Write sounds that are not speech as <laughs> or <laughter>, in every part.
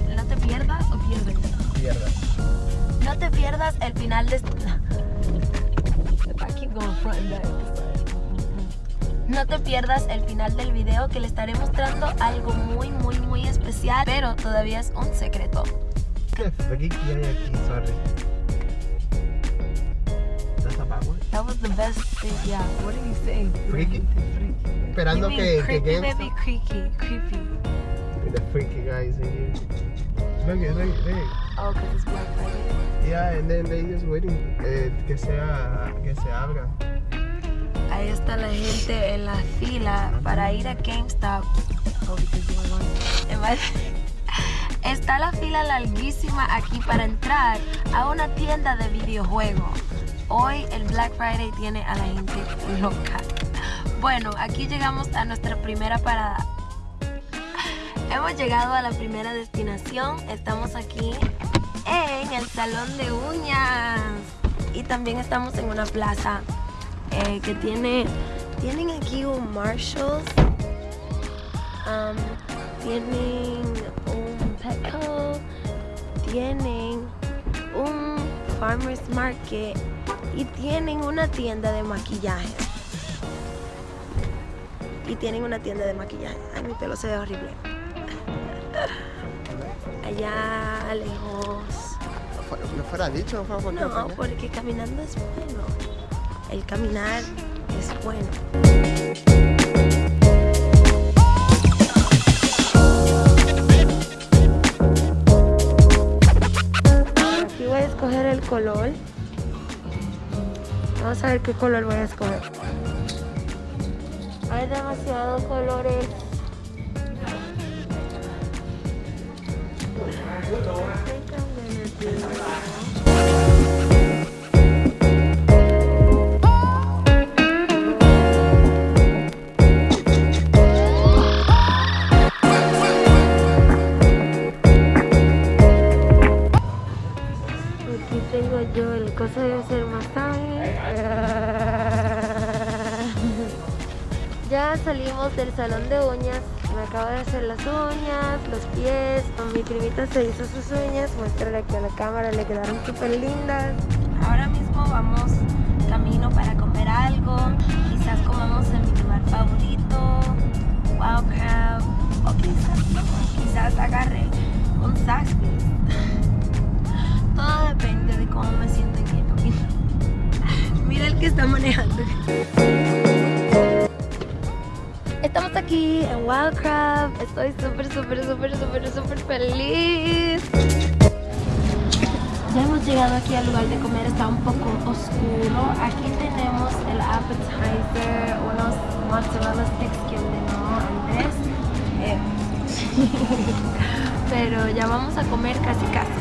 decir, no te pierdas o pierdes. Pierdas. No te pierdas el final de... <laughs> No te pierdas el final del video que le estaré mostrando algo muy, muy, muy especial, pero todavía es un secreto. ¿Qué freaky hay aquí? Sorry. That's about it. That was the best thing, yeah. What did you say? Freaky? freaky. Esperando you que, mean que, creepy, que... Creepy, creepy, creepy. The freaky guys in here. Look, it, look, it, look. Oh, because it's Black Friday. Yeah, and then they just waiting eh, que sea que se abra. Ahí está la gente en la fila para ir a GameStop. Oh, because you were Está la fila larguísima aquí para entrar a una tienda de videojuegos. Hoy el Black Friday tiene a la gente loca. Bueno, aquí llegamos a nuestra primera parada. Hemos llegado a la primera destinación. Estamos aquí en el salón de uñas. Y también estamos en una plaza eh, que tiene. Tienen aquí un Marshalls. um, tienen un Petco. Tienen un Farmers Market. Y tienen una tienda de maquillaje. Y tienen una tienda de maquillaje. Ay, mi pelo se ve horrible. Allá lejos. No fuera dicho, no fuera por No, porque caminando es bueno. El caminar es bueno. Aquí voy a escoger el color. Vamos a ver qué color voy a escoger. Hay demasiados colores. Yo el cosa de hacer masaje. <laughs> Ya salimos del salón de uñas. Me acabo de hacer las uñas, los pies. Mi primita se hizo sus uñas. Muéstrale aquí a la cámara, le quedaron súper lindas. Ahora mismo vamos camino para comer algo. Quizás comamos en mi lugar favorito. Wild Crab. O quizás. Quizás agarre un Zaxby's. Todo depende de cómo me siento en camino. <laughs> Mira el que está manejando. Estamos aquí en Wildcraft. Estoy súper, súper, súper, súper, súper feliz. Ya hemos llegado aquí al lugar de comer. Está un poco oscuro. Aquí tenemos el appetizer, unos mozzarella sticks que Andrés. Pero ya vamos a comer casi casi.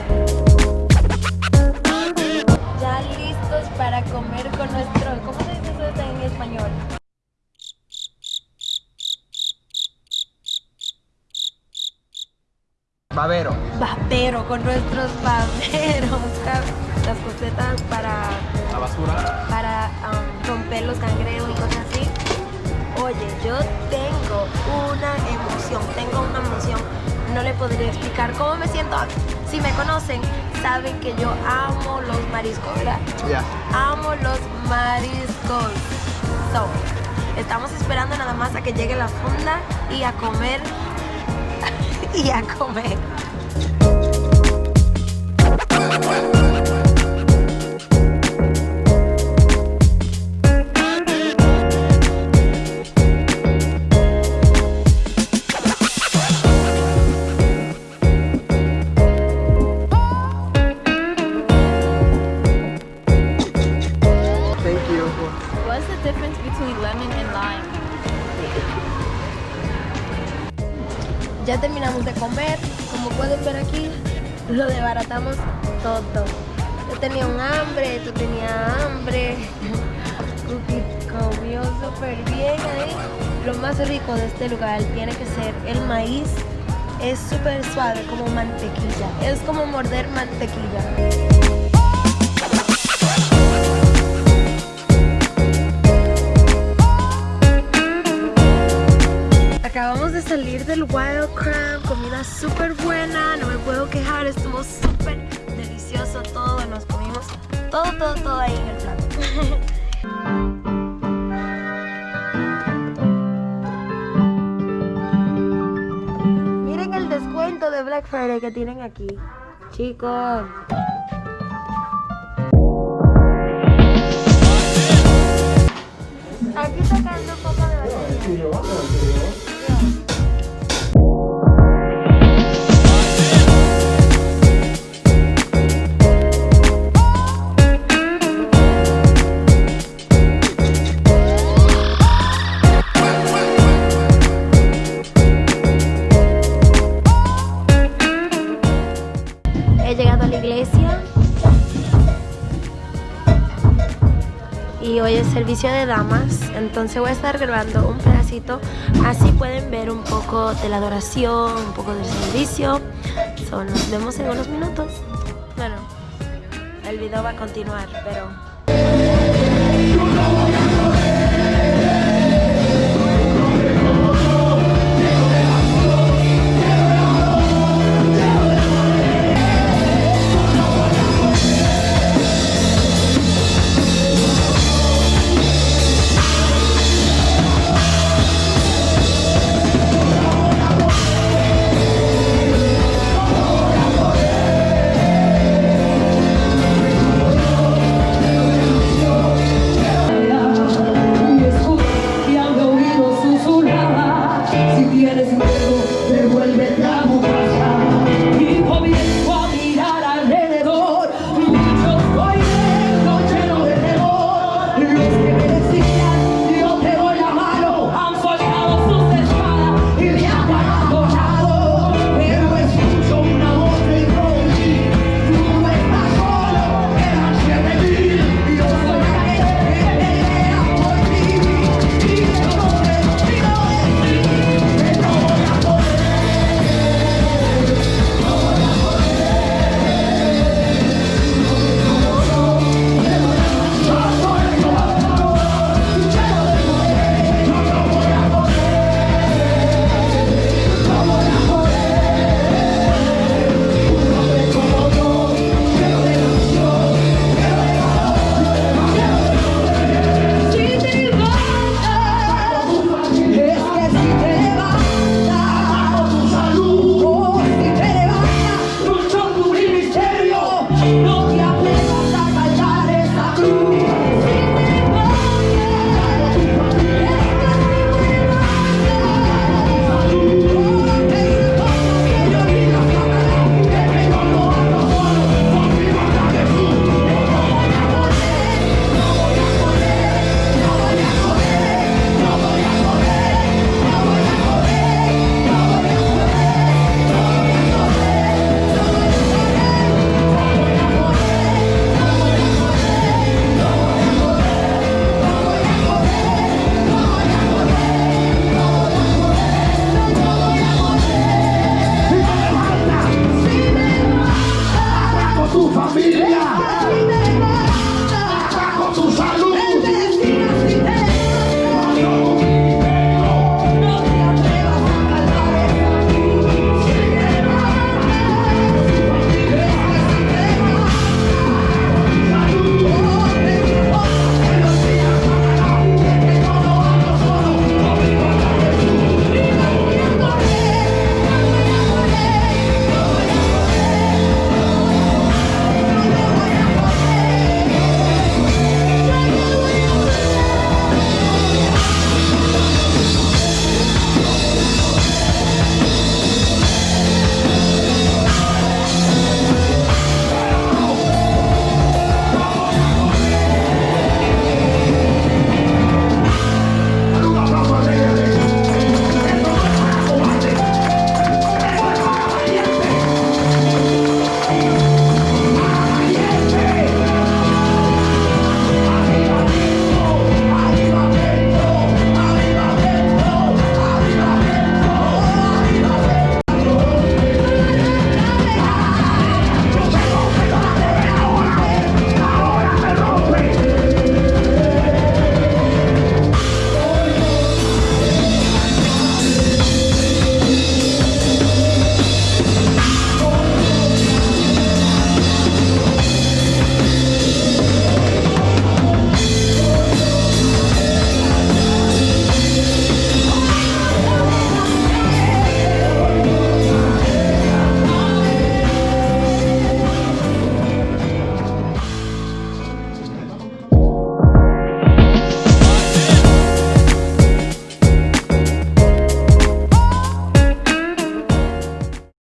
Ya listos para comer con nuestro... ¿Cómo se dice eso en español? Babero. Babero, con nuestros baberos. <laughs> ¿sabes? Las cosetas para, La basura. para um, romper los cangreos y cosas así. Oye, yo tengo una emoción, tengo una emoción. No le podría explicar cómo me siento. Si me conocen, saben que yo amo los mariscos, ¿verdad? Ya. Amo los mariscos. So, estamos esperando nada más a que llegue la funda y a comer. <laughs> y a comer. Ya terminamos de comer. Como pueden ver aquí, lo desbaratamos todo. Yo tenía un hambre, tú tenías hambre. <laughs> Cookie súper bien ahí. Lo más rico de este lugar tiene que ser el maíz. Es súper suave, como mantequilla. Es como morder mantequilla. Salir del Wild Crab, comida súper buena, no me puedo quejar, estuvo súper delicioso todo, nos comimos todo, todo, todo ahí en el plato. <laughs> Miren el descuento de Black Friday que tienen aquí. Chicos. Aquí está cayendo un poco de batería. He llegado a la iglesia y hoy es servicio de damas, entonces voy a estar grabando un pedacito, así pueden ver un poco de la adoración, un poco del servicio. So, nos vemos en unos minutos. Bueno, el video va a continuar, pero